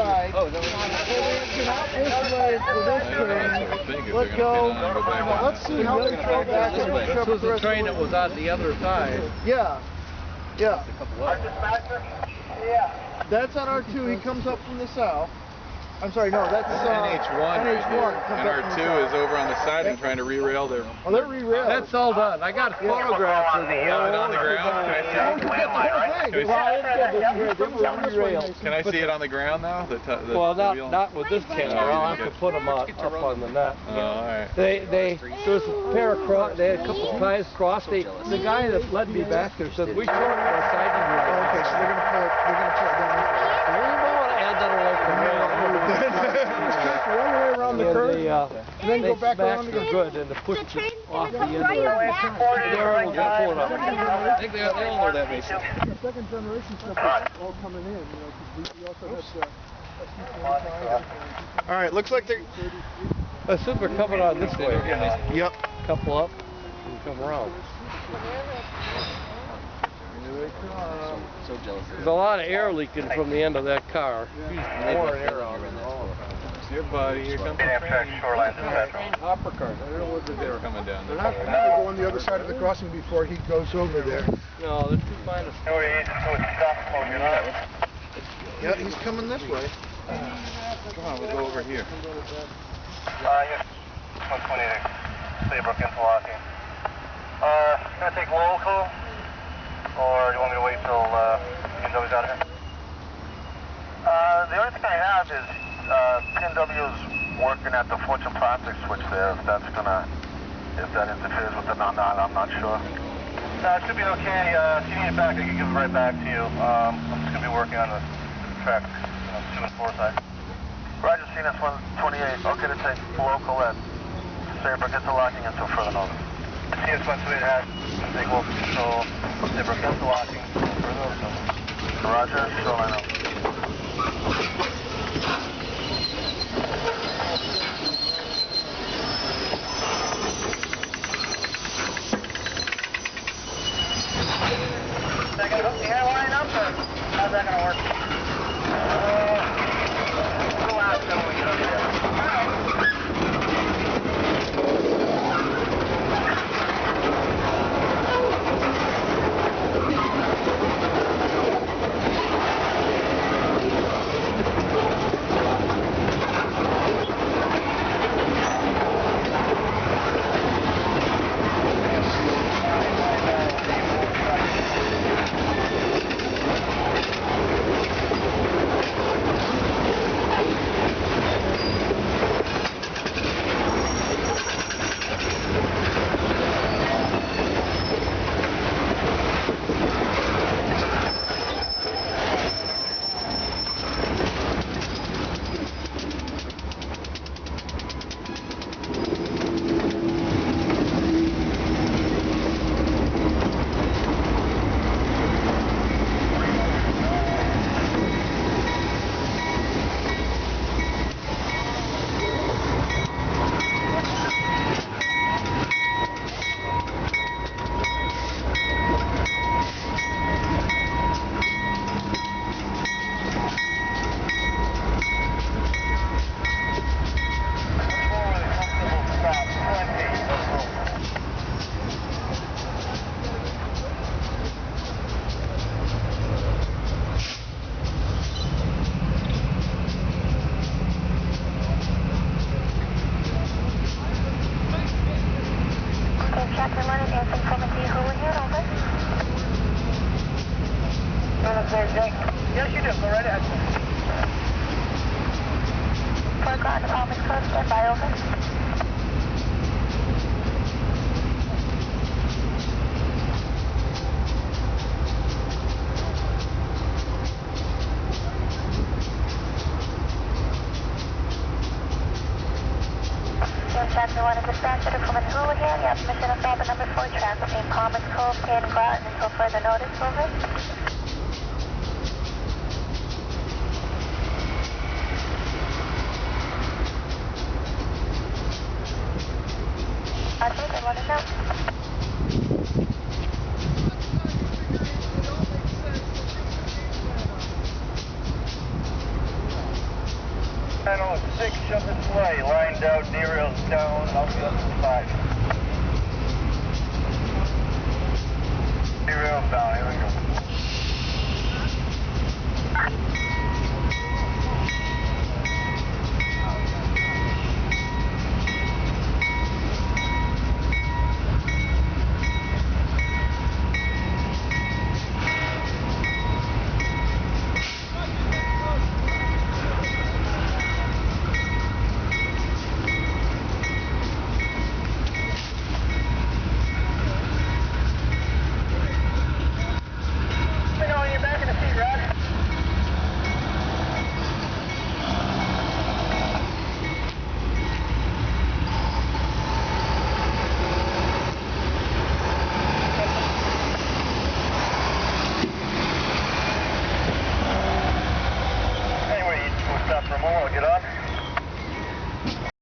Side. Oh, is that This way for this train. Let's go. Let's see how they go back and This pick up was the the train that was on the other side. Yeah. Yeah. Our dispatcher? Yeah. That's on R2. He comes up from the south. I'm sorry, no, that's uh, NH1 right NH1 there. comes And up R2 is over on the side and trying to re-rail their... Oh, they're re-railed. That's all done. I got photographs of the Got it on the ground? Can I see it? forget the whole thing. Can we Well, see- it's good. They- they were on this way, Re-railed. Mason. Can I see it on the ground now? The the, Well, not wheel? not with this camera. I'll have to put them up, up on the net. Oh, all right. They they there was a pair of cross. They had a couple of ties crossed. They the guy that led me back there said we showed him the side of the okay, so they're gonna pull it, they're gonna pull it down. We don't want to add that away from One way around the And curve. they, uh, and then they go back smacked around them again. good and to push The train off the end of right it. around. They're able to pull it up. I think they, they all know that, Mason. The second generation stuff is all coming in, you know, 'cause we, we also have the All right, looks like they're. I assume they're coming on this way. Yep. Couple up and come around. So jealous. There's a lot of air leaking from the end of that car. More air out. Here, buddy. Here comes the train. Shoreline Hopper cars. I don't know what they were coming down. They're not going to go on the other side of the crossing before he goes over there. No, they're too fine to Yeah, he's coming this way. Come on, we'll go over here. Uh, yes. 120 to Saybrook into Locking. Uh, gonna take local, or do you want me to wait till, uh, PNW's out of here? Uh, the only thing I have is, uh, PNW's working at the Fortune Plastic switch there, if that's gonna, if that interferes with the non non I'm not sure. No, it should be okay. Uh, if you need it back, I can give it right back to you. Um, I'm just gonna be working on the track, you know, two and four side. Roger, CNS 128. Okay to take local at Saybrook into locking until further notice. CS 128 has take local control, Saybrook into locking until further notice. Roger, shoreline out. Yes, you do. Go right ahead. Fort Groton, Palmer's Cove, stand by, over. Captain Leonard, dispatcher to Coleman Hoover here. You have permission to stop number four track between Palmer's Cove and Groton until further notice, over. window, knee real stone, I'll be up to five.